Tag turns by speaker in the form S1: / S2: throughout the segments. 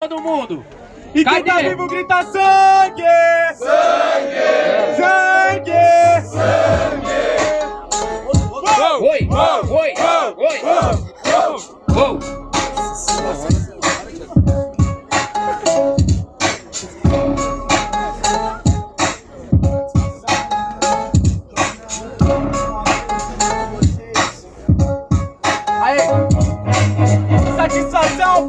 S1: todo mundo. E
S2: Cadê?
S1: quem tá vivo grita sangue! Sangue! Sangue!
S2: Oi, oi, oi, oi.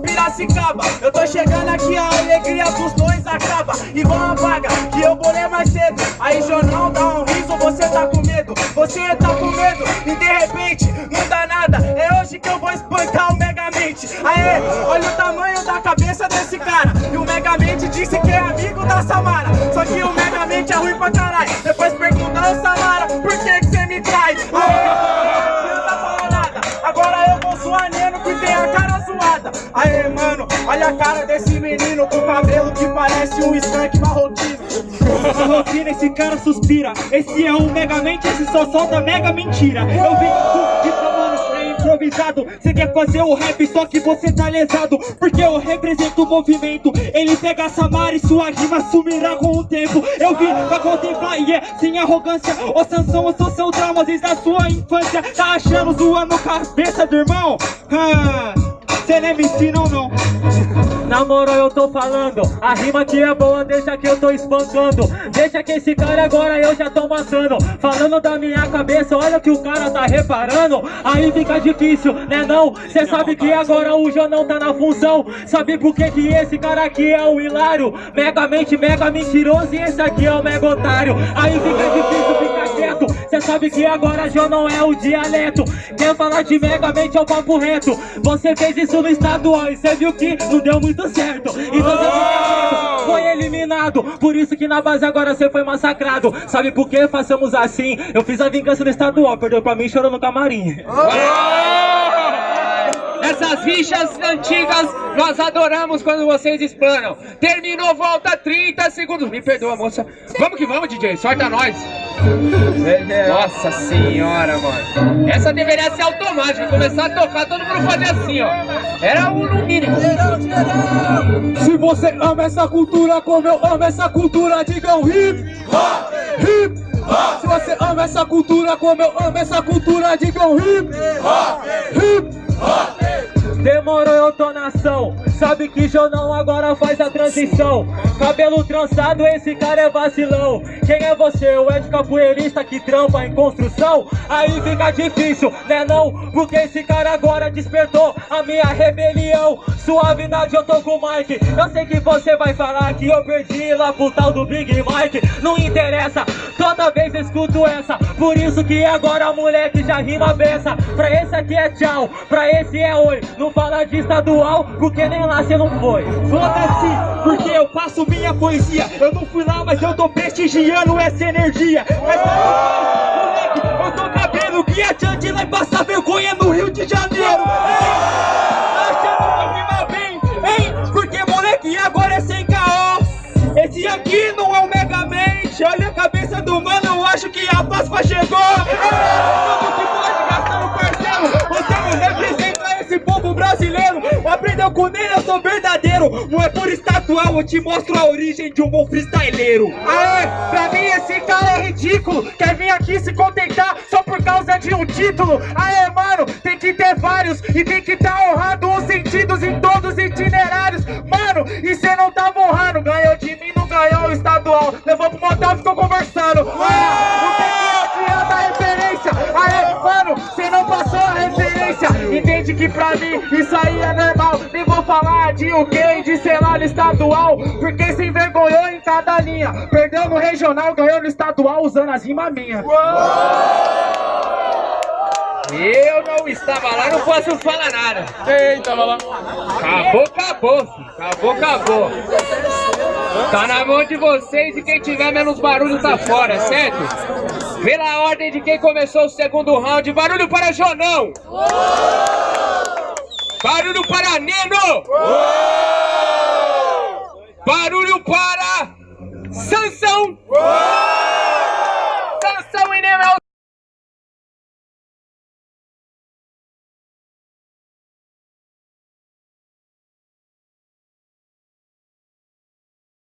S1: Piracicaba. Eu tô chegando aqui, a alegria dos dois acaba. Igual a vaga que eu bolei mais cedo. Aí jornal dá um riso, você tá com medo. Você tá com medo e de repente não dá nada. É hoje que eu vou espancar o Megamente Aê, olha o tamanho da cabeça desse cara. E o Megamente disse que é amigo da Samara. Só que o Megamente é ruim pra caralho tem a cara zoada. Aê, mano, olha a cara desse menino Com cabelo que parece um skunk marroquino.
S3: Rotina, esse cara suspira. Esse é um megamente, esse só solta mega mentira. Eu vim com de mano, é improvisado. Você quer fazer o rap, só que você tá lesado. Porque eu represento o movimento. Ele pega a Samara e sua rima sumirá com o tempo. Eu vim pra contemplar e é sem arrogância. Ô Sansão, eu sou seu trauma desde a sua infância. Tá achando zoando cabeça do irmão? Ah, cê nem me ensina ou não? Na moral eu tô falando, a rima que é boa, deixa que eu tô espancando. Deixa que esse cara agora eu já tô matando. Falando da minha cabeça, olha que o cara tá reparando. Aí fica difícil, né não? Cê sabe que agora o Jonão tá na função. Sabe por que que esse cara aqui é o Hilário? Megamente, mega mentiroso e esse aqui é o mega otário. Aí fica difícil, fica quieto. Cê sabe que agora Jonão é o dialeto. Quer falar de megamente é o papo reto. Você fez isso no estadual e cê viu que não deu muito certo E você fica foi eliminado Por isso que na base agora você foi massacrado Sabe por que façamos assim? Eu fiz a vingança no estadual, perdeu pra mim chorou no camarim
S2: Essas rixas antigas nós adoramos quando vocês explanam. Terminou, volta 30 segundos. Me perdoa, moça. Vamos que vamos, DJ. Sorta nós. Nossa senhora, mano. Essa deveria ser automática. Começar a tocar, todo mundo fazer assim, ó. Era o no mínimo.
S3: Se você ama essa cultura como eu amo essa cultura, diga um hip hop, hip hop. Se você ama essa cultura como eu amo essa cultura, diga um hip hop, hip hop. Demorou, eu tô na ação. Sabe que Jonão agora faz a transição. Cabelo trançado, esse cara é vacilão. Quem é você? O Ed capoeirista que trampa em construção? Aí fica difícil, né não? Porque esse cara agora despertou a minha rebelião. Suavidade, eu tô com o Mike. Eu sei que você vai falar que eu perdi lá pro tal do Big Mike. Não interessa, toda vez escuto essa. Por isso que agora moleque já rima beça. Pra esse aqui é tchau, pra esse é oi. Não fala de estadual, porque nem lá cê não foi. Foda-se, porque eu passo minha poesia. Eu não fui lá, mas eu tô prestigiando essa energia. Mas moleque, eu tô cabendo que a Chante vai passar vergonha no Rio de Janeiro. Ei, achando que rima bem, hein? Porque moleque, agora é sem caô. Esse aqui não é o Megamente. Olha a cabeça do mano, eu acho que a Páscoa chegou. Com ele, eu sou verdadeiro. Não é por estatual, eu te mostro a origem de um bom freestyleiro. Aê, pra mim esse cara é ridículo. Quer vir aqui se contentar só por causa de um título. Aê, mano, tem que ter vários e tem que tá honrado os sentidos em todos os itinerários. Mano, e cê não tava honrando. Ganhou de mim, não ganhou o estadual. Levou pro motel ficou conversando. Mano, não que adianta a referência. Aê, mano, cê não passou a referência. Entende que pra mim isso aí é normal. Falar de o que de no estadual. Porque se envergonhou em cada linha. Perdeu no regional, ganhou no estadual usando as rimas minhas.
S2: Eu não estava lá, não posso falar nada.
S1: Quem tava lá?
S2: Acabou, acabou, filho. Acabou, acabou. Tá na mão de vocês e quem tiver menos barulho tá fora, certo? Pela ordem de quem começou o segundo round, barulho para Jonão! Barulho para Neno! Barulho para Sansão!